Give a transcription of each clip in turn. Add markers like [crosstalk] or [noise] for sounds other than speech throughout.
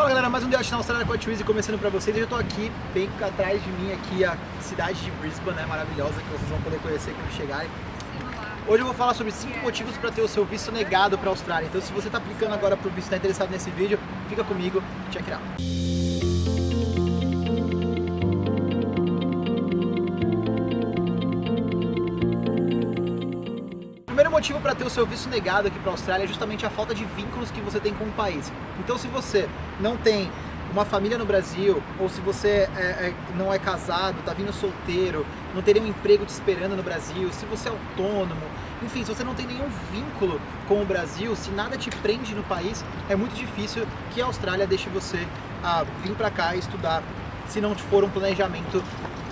Fala galera, mais um Debate na Austrália com a Twizy começando pra vocês. Eu tô aqui, bem atrás de mim, aqui a cidade de Brisbane, né, maravilhosa, que vocês vão poder conhecer quando chegarem. Hoje eu vou falar sobre 5 motivos para ter o seu visto negado para a Austrália. Então se você está aplicando agora para o visto, está interessado nesse vídeo, fica comigo, check it out. Motivo para ter o seu visto negado aqui para a Austrália é justamente a falta de vínculos que você tem com o país. Então se você não tem uma família no Brasil, ou se você é, é, não é casado, está vindo solteiro, não teria um emprego te esperando no Brasil, se você é autônomo, enfim, se você não tem nenhum vínculo com o Brasil, se nada te prende no país, é muito difícil que a Austrália deixe você ah, vir para cá estudar, se não for um planejamento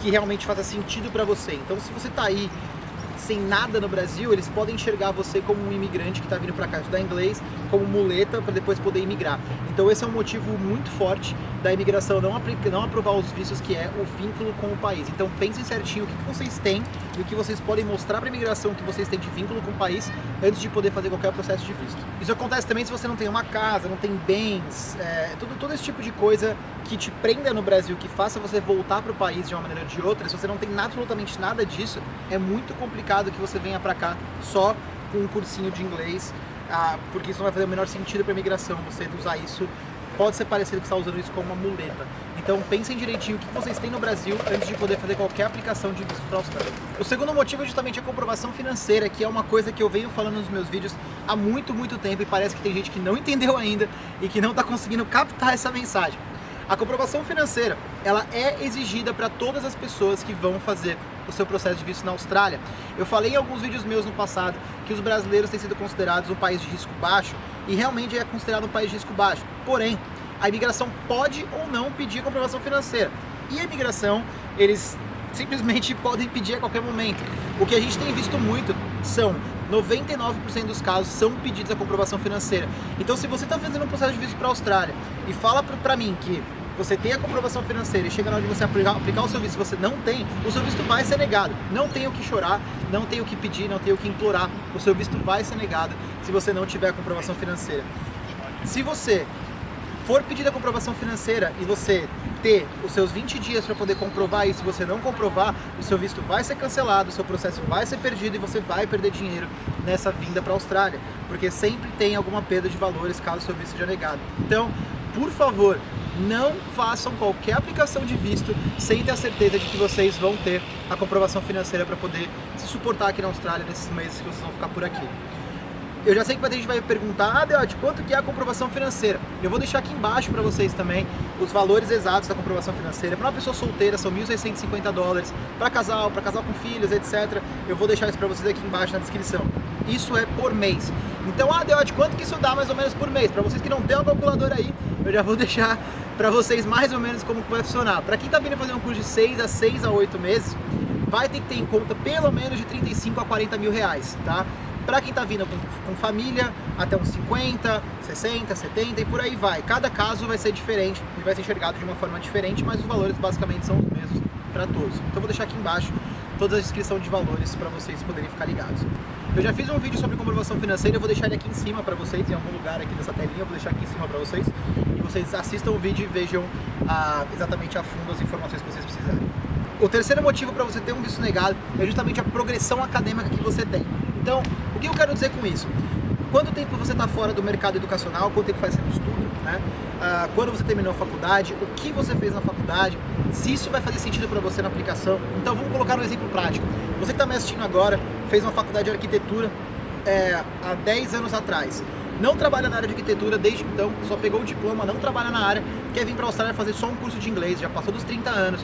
que realmente faça sentido para você. Então se você está aí sem nada no Brasil, eles podem enxergar você como um imigrante que está vindo para cá estudar inglês, como muleta para depois poder imigrar. Então esse é um motivo muito forte da imigração não, não aprovar os vistos, que é o vínculo com o país. Então pensem certinho o que vocês têm e o que vocês podem mostrar para a imigração que vocês têm de vínculo com o país antes de poder fazer qualquer processo de visto. Isso acontece também se você não tem uma casa, não tem bens, é, todo esse tipo de coisa que te prenda no Brasil, que faça você voltar para o país de uma maneira ou de outra, se você não tem absolutamente nada disso, é muito complicado que você venha para cá só com um cursinho de inglês, ah, porque isso não vai fazer o menor sentido para imigração, você usar isso pode ser parecido que está usando isso como uma muleta. Então pensem direitinho o que vocês têm no Brasil antes de poder fazer qualquer aplicação de visto para a Austrália. O segundo motivo é justamente a comprovação financeira, que é uma coisa que eu venho falando nos meus vídeos há muito, muito tempo e parece que tem gente que não [laughs] entendeu ainda e que não está conseguindo captar essa mensagem. A comprovação financeira, ela é exigida para todas as pessoas que vão fazer o seu processo de visto na Austrália. Eu falei em alguns vídeos meus no passado que os brasileiros têm sido considerados um país de risco baixo e realmente é considerado um país de risco baixo. Porém, a imigração pode ou não pedir comprovação financeira. E a imigração, eles simplesmente [laughs] podem pedir a qualquer momento. O que a gente tem visto muito são 99% dos casos são pedidos a comprovação financeira. Então se você está fazendo um processo de visto para a Austrália e fala para mim que você tem a comprovação financeira e chega na hora de você aplicar, aplicar o seu visto você não tem, o seu visto vai ser negado. Não tem o que chorar, não tem o que pedir, não tem o que implorar. O seu visto vai ser negado se você não tiver a comprovação financeira. Se você for pedir a comprovação financeira e você ter os seus 20 dias para poder comprovar isso, se você não comprovar, o seu visto vai ser cancelado, o seu processo vai ser perdido e você vai perder dinheiro nessa vinda para a Austrália, porque sempre tem alguma perda de valores caso o seu visto seja negado. Então, por favor, não façam qualquer aplicação de visto sem ter a certeza de que vocês vão ter a comprovação financeira para poder se suportar aqui na Austrália nesses meses que vocês vão ficar por aqui. Eu já sei que a gente vai perguntar, ah, Deote, quanto que é a comprovação financeira? Eu vou deixar aqui embaixo para vocês também os valores exatos da comprovação financeira. Para uma pessoa solteira são 1.650 dólares, para casal, para casal com filhos, etc. Eu vou deixar isso para vocês aqui embaixo na descrição. Isso é por mês. Então, ah, Deote, quanto que isso dá mais ou menos por mês? Para vocês que não têm uma calculadora aí, eu já vou [laughs] deixar para vocês mais ou menos como vai funcionar. Para quem está vindo fazer um curso de 6 a 6 a 8 meses, vai ter que ter em conta pelo menos de 35 a 40 mil reais, tá? Para quem está vindo com, com, família, até uns 50, 60, 70 e por aí vai. Cada caso vai ser diferente vai ser enxergado de uma forma diferente, mas os valores basicamente são os mesmos para todos. Então vou deixar aqui embaixo toda a descrição de valores para vocês poderem ficar ligados. Eu já fiz um vídeo sobre comprovação financeira, eu vou deixar ele aqui em cima para vocês, em algum lugar aqui dessa telinha, eu vou deixar aqui em cima para vocês. E vocês assistam o vídeo e vejam ah, exatamente a fundo as informações que vocês precisarem. O terceiro motivo para você ter um visto negado é justamente a progressão acadêmica que você tem. Então, o que eu quero dizer com isso? Quanto tempo você está fora do mercado educacional, quanto tempo faz você estudo, né? Ah, quando você terminou a faculdade, o que você fez na faculdade, se isso vai fazer sentido para você na aplicação. Então vamos colocar um exemplo prático. Você que está me assistindo agora, fez uma faculdade de arquitetura é, há 10 anos atrás. Não trabalha na área de arquitetura desde então, só pegou o diploma, não trabalha na área, quer vir para a Austrália fazer só um curso de inglês, já passou dos 30 anos,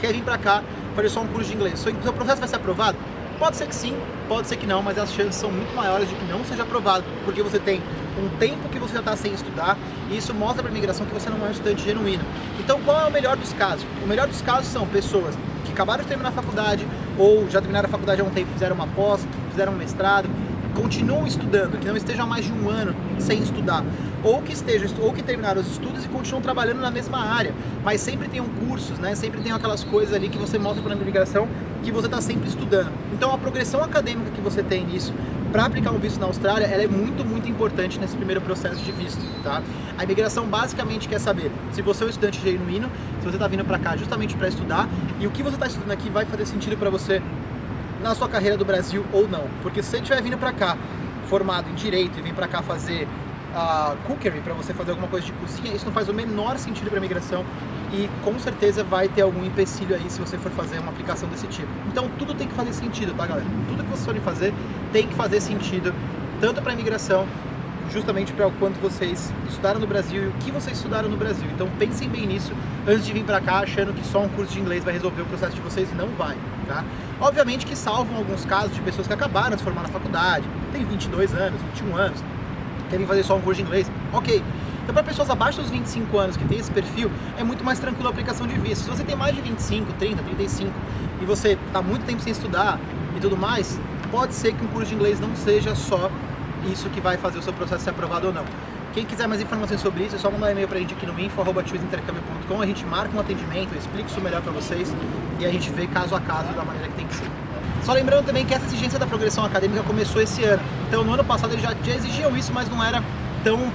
quer vir para cá fazer só um curso de inglês. Seu processo vai ser aprovado? Pode ser que sim, pode ser que não, mas as chances são muito maiores de que não seja aprovado, porque você tem um tempo que você já está sem estudar, e isso mostra para a imigração que você não é um estudante genuíno. Então qual é o melhor dos casos? O melhor dos casos são pessoas que acabaram de terminar a faculdade, ou já terminaram a faculdade há um tempo, fizeram uma pós, fizeram um mestrado, continuam estudando, que não estejam mais de um ano sem estudar, ou que estejam, ou que terminaram os estudos e continuam trabalhando na mesma área, mas sempre tenham cursos, né? Sempre tem aquelas coisas ali que você mostra para a imigração que você está sempre estudando. Então a progressão acadêmica que você tem nisso para aplicar um visto na Austrália, ela é muito, muito importante nesse primeiro processo de visto, tá? A imigração basicamente quer saber se você é um estudante genuíno, se você está vindo para cá justamente para estudar e o que você está estudando aqui vai fazer sentido para você na sua carreira do Brasil ou não. Porque se você estiver vindo para cá formado em Direito e vem para cá fazer uh, cookery, para você fazer alguma coisa de cozinha, isso não faz o menor sentido para a imigração e com certeza vai ter algum empecilho aí se você for fazer uma aplicação desse tipo. Então tudo tem que fazer sentido, tá galera? Tudo que vocês forem fazer tem que fazer sentido, tanto para a imigração, justamente para o quanto vocês estudaram no Brasil e o que vocês estudaram no Brasil. Então pensem bem nisso antes de vir para cá achando que só um curso de inglês vai resolver o processo de vocês não vai, tá? Obviamente que salvam alguns casos de pessoas que acabaram de se formar na faculdade, tem 22 anos, 21 anos, querem fazer só um curso de inglês, ok. Então para pessoas abaixo dos 25 anos que tem esse perfil, é muito mais tranquilo a aplicação de visto. Se você tem mais de 25, 30, 35 e você está muito tempo sem estudar e tudo mais, pode ser que um curso de inglês não seja só isso que vai fazer o seu processo ser aprovado ou não. Quem quiser mais informações sobre isso, é só mandar um e-mail pra gente aqui no info.intercâmbio.com, a gente marca um atendimento, eu explico isso melhor pra vocês e a gente vê caso a caso da maneira que tem que ser. Só lembrando também que essa exigência da progressão acadêmica começou esse ano. Então no ano passado eles já, já exigiam isso, mas não era tão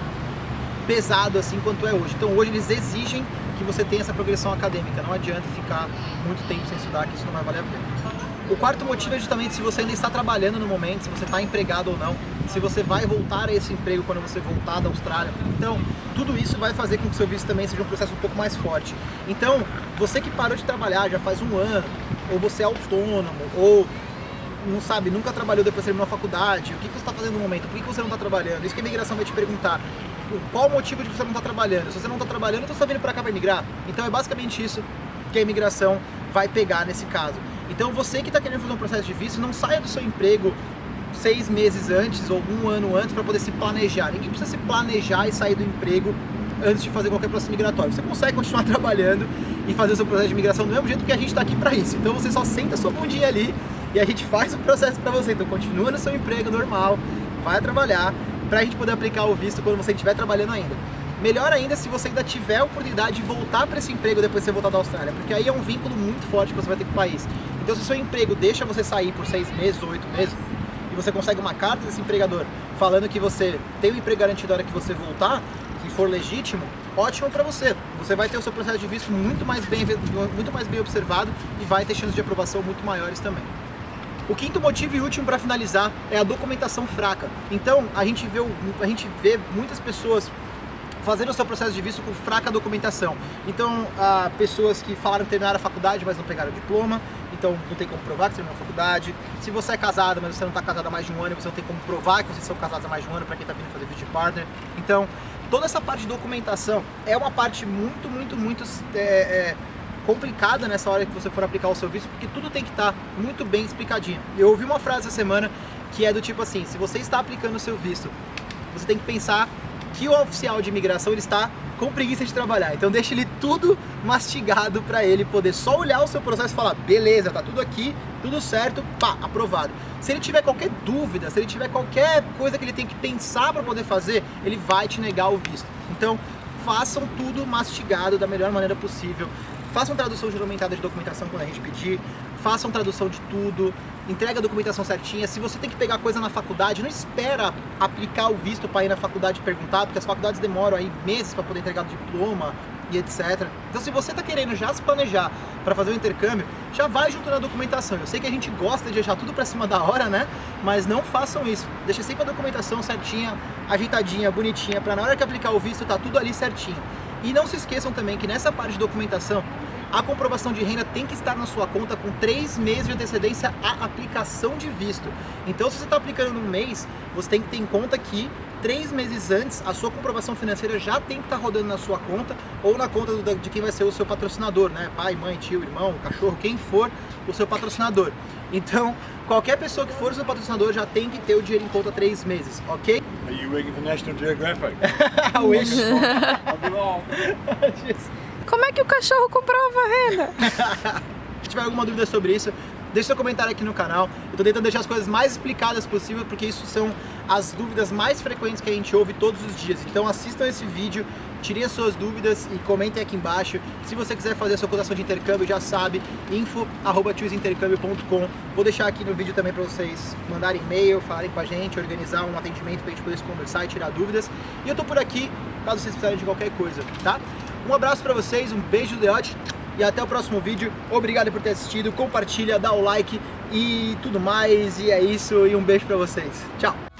pesado assim quanto é hoje. Então hoje eles exigem que você tenha essa progressão acadêmica. Não adianta ficar muito tempo sem estudar, que isso não vai valer a pena. O quarto motivo é justamente se você ainda está trabalhando no momento, se você está empregado ou não, se você vai voltar a esse emprego quando você voltar da Austrália. Então, tudo isso vai fazer com que o seu visto também seja um processo um pouco mais forte. Então, você que parou de trabalhar já faz um ano, ou você é autônomo, ou não sabe, nunca trabalhou depois de terminar a faculdade, o que você está fazendo no momento, por que você não está trabalhando? Isso que a imigração vai te perguntar. Qual o motivo de você não estar tá trabalhando? Se você não está trabalhando, então você está vindo para cá para emigrar? Então é basicamente isso que a imigração vai pegar nesse caso. Então você que está querendo fazer um processo de visto, não saia do seu emprego seis meses antes ou um ano antes para poder se planejar. Ninguém precisa se planejar e sair do emprego antes de fazer qualquer processo migratório. Você consegue continuar [laughs] trabalhando e fazer o seu processo de imigração do mesmo jeito que a gente está aqui para isso. Então você só senta a sua bundinha ali e a gente faz o processo para você. Então continua no seu emprego normal, vai trabalhar para a gente poder aplicar o visto quando você estiver trabalhando ainda. Melhor ainda se você ainda tiver a oportunidade de voltar para esse emprego depois de você voltar da Austrália, porque aí é um vínculo muito forte que você vai ter com o país. Então se o seu emprego deixa você sair por seis meses ou oito meses, e você consegue uma carta desse empregador falando que você tem o um emprego garantido na hora que você voltar, for legítimo, ótimo para você. Você vai ter o seu processo de visto muito mais bem, muito mais bem observado e vai ter chances de aprovação muito maiores também. O quinto motivo e último para finalizar é a documentação fraca. Então, a gente vê, a gente vê muitas pessoas fazendo o seu processo de visto com fraca documentação. Então, há pessoas que falaram que terminaram a faculdade, mas não pegaram o diploma, então não tem como provar que você terminou a faculdade. Se você é casado, mas você não está casado há mais de um ano, você não tem como provar que vocês são casados há mais de um ano para quem está vindo fazer vídeo partner. Então, toda essa parte de documentação é uma parte muito, muito, muito é, é, complicada nessa hora que você for aplicar o seu visto, porque tudo tem que estar tá muito bem explicadinho. Eu ouvi uma frase essa semana que é do tipo assim, se você está aplicando o seu visto, você tem que pensar que o oficial de imigração ele está com preguiça de trabalhar. Então deixa ele tudo mastigado para ele poder só olhar o seu processo e falar, beleza, tá tudo aqui, tudo certo, pá, aprovado. Se ele tiver qualquer dúvida, se ele tiver qualquer coisa que ele tem que pensar para poder fazer, ele vai te negar o visto. Então façam tudo mastigado da melhor maneira possível. Façam tradução juramentada de documentação quando a gente pedir, façam tradução de tudo, entrega a documentação certinha. Se você tem que pegar coisa na faculdade, não espera aplicar o visto para ir na faculdade perguntar, porque as faculdades demoram aí meses para poder entregar o diploma e etc. Então se você está querendo já se planejar para fazer o intercâmbio, já vai junto na documentação. Eu sei que a gente gosta de deixar tudo para cima da hora, né? Mas não façam isso. Deixa sempre a documentação certinha, ajeitadinha, bonitinha, para na hora que aplicar o visto tá tudo ali certinho. E não se esqueçam também que nessa parte de documentação a comprovação de renda tem que estar na sua conta com três meses de antecedência à aplicação de visto. Então, se você está aplicando num mês, você tem que ter em conta que três meses antes, a sua comprovação financeira já tem que estar tá rodando na sua conta ou na conta de quem vai ser o seu patrocinador, né? Pai, mãe, tio, irmão, cachorro, quem for o seu patrocinador. Então, qualquer pessoa que for o seu patrocinador já tem que ter o dinheiro em conta três meses, ok? Are you working for National Geographic? I [laughs] wish. [laughs] I'll be long. [laughs] Como é que o cachorro comprova a renda? [laughs] Se tiver alguma dúvida sobre isso, deixe seu comentário aqui no canal. Eu tô tentando deixar as coisas mais explicadas possível, porque isso são as dúvidas mais frequentes que a gente ouve todos os dias. Então assistam esse vídeo, tirem as suas dúvidas e comentem aqui embaixo. Se você quiser fazer a sua cotação de intercâmbio, já sabe, info.chooseintercâmbio.com Vou deixar aqui no vídeo também para vocês mandarem e-mail, falarem com a gente, organizar um atendimento para a gente poder se conversar e tirar dúvidas. E eu tô por aqui caso vocês precisarem de qualquer coisa, tá? Um abraço pra vocês, um beijo do Deote e até o próximo vídeo. Obrigado por ter assistido, compartilha, dá o like e tudo mais. E é isso, e um beijo pra vocês. Tchau!